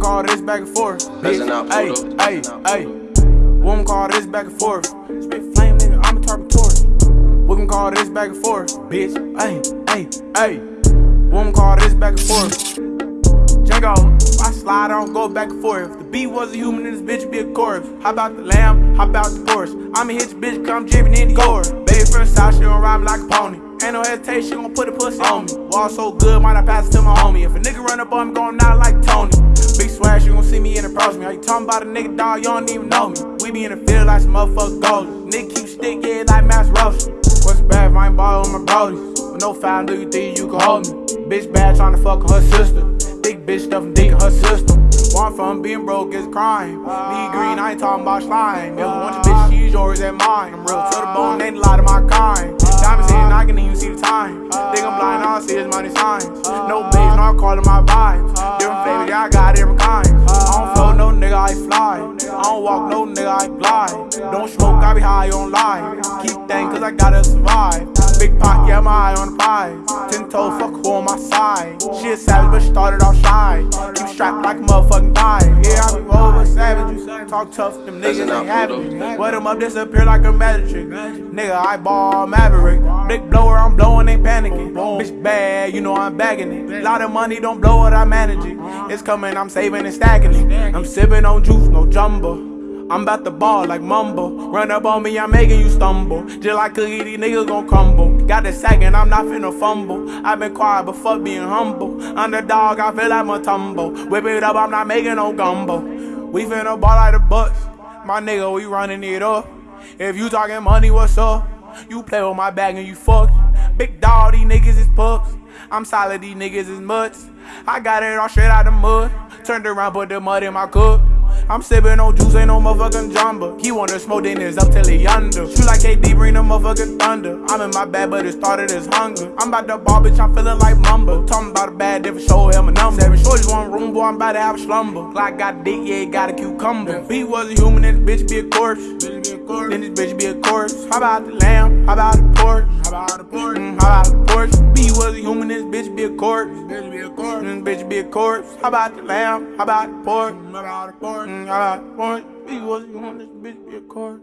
can call this back and forth. Hey, hey, hey. We can call this back and forth. Spit flame, nigga, I'm a Taurus. We can call this back and forth, bitch. Hey, hey, hey. We can call this back and forth. Django, I slide, I don't go back and forth. If the beat was a human, then this bitch be a corpse. How about the lamb? How about the Porsche? I'ma hit your bitch, come jibbing in the door. Baby from the south, she gon' ride me like a pony. Ain't no hesitation, she gon' put a pussy on me. Wall so good, might I pass it to my homie. If a nigga run up on me, gon' knock like Tony. Big swag, you gon' see me and approach me. How you talking about a nigga, dog? You don't even know me. We be in the field like some motherfuckers goalies. Nigga keep stick, yeah, like Mass Roast. What's bad if I ain't ball with my brodies? With no foul, do you think you can hold me? Bitch bad tryna fuck her sister. Thick bitch stuffing dick in her system. One from being broke is crime. Lead green, I ain't talking about slime. I want your bitch, she's yours and mine. I'm real to the bone, ain't a lot of my kind. Diamonds in, I can even see the time. Think I'm blind, all I see is money signs. No bitch, no calling my vibes. I got different kinds. I don't flow, no nigga, I fly. I don't walk, no I glide. Don't smoke, I be high on life. Keep thinking, cause I gotta survive. Big pot, yeah, I'm high on the prize. Ten toe, fuck who on my side. She a savage, but she started off shy. Keep strapped like a motherfucking thigh. Yeah, I be with savages. Talk tough, them niggas ain't it. What them up disappear like a magic trick. Nigga, I ball maverick. Big blower, I'm blowing, ain't panicking. Bitch bad, you know I'm bagging it. Lot of money, don't blow it, I manage it. It's coming, I'm saving and stacking it. I'm sipping on juice, no jumbo. I'm about to ball like mumbo. Run up on me, I'm making you stumble. Just like cookie, these niggas gon' crumble. Got the sack and I'm not finna fumble. i been quiet, but fuck being humble. Underdog, I feel like my tumble. Whip it up, I'm not making no gumbo. We finna ball like the Bucks. My nigga, we running it up. If you talking money, what's up? You play with my bag and you fucked. Big dog, these niggas is pups. I'm solid, these niggas is mutts. I got it all straight out the mud. Turned around, put the mud in my cup. I'm sipping on juice, ain't no motherfucking jamba. He wanna smoke, then it's up till he under. Shoot like KD, bring the motherfucking thunder. I'm in my bag, but it started as hunger. I'm about to ball, bitch, I'm feeling like mumbo. Talking about a bad different show him a number. Seven shorties one room, boy, I'm about to have a slumber. Glock got dick, yeah, got a cucumber. If he was a human, this bitch be a corpse. Then this bitch be a corpse. How about the lamb? How about the Porsche? How about the Porsche? Mm, how about the Porsche? B was a human, this bitch be a corpse. Bitch be a corpse. Mm, bitch be a corpse. How about the lamb? How about the Porsche? How about the Porsche? Mm, how about the Porsche? B was a human, this bitch be a corpse.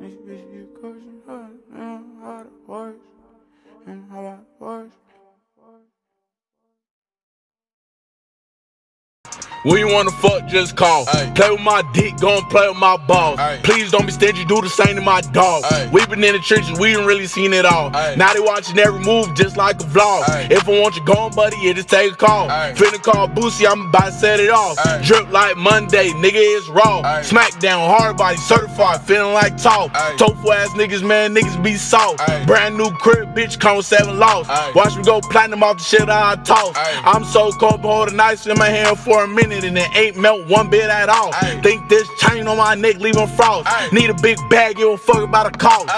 This bitch be a corpse. Mm, How about the Porsche? Mm, how about the Porsche? When you wanna fuck, just call. Ay. Play with my dick, go gon' play with my balls. Ay. Please don't be stingy, do the same to my dog. Ay. We been in the trenches, we ain't really seen it all. Now they watching every move just like a vlog. If I want you gone, buddy, yeah, just take a call. Finna call Boosie, I'm about to set it off. Drip like Monday, nigga is raw. Smackdown, hard body, certified, feeling like talk. Ay. Tofu ass niggas, man, niggas be soft. Brand new crib, bitch, come with seven lost. Ay. Watch me go platinum off the shit I toss. I'm so cold, but holding ice in my hand for a minute and it ain't melt one bit at all. Ay. Think this chain on my neck leaving frost. Ay. Need a big bag, you don't fuck about a cost.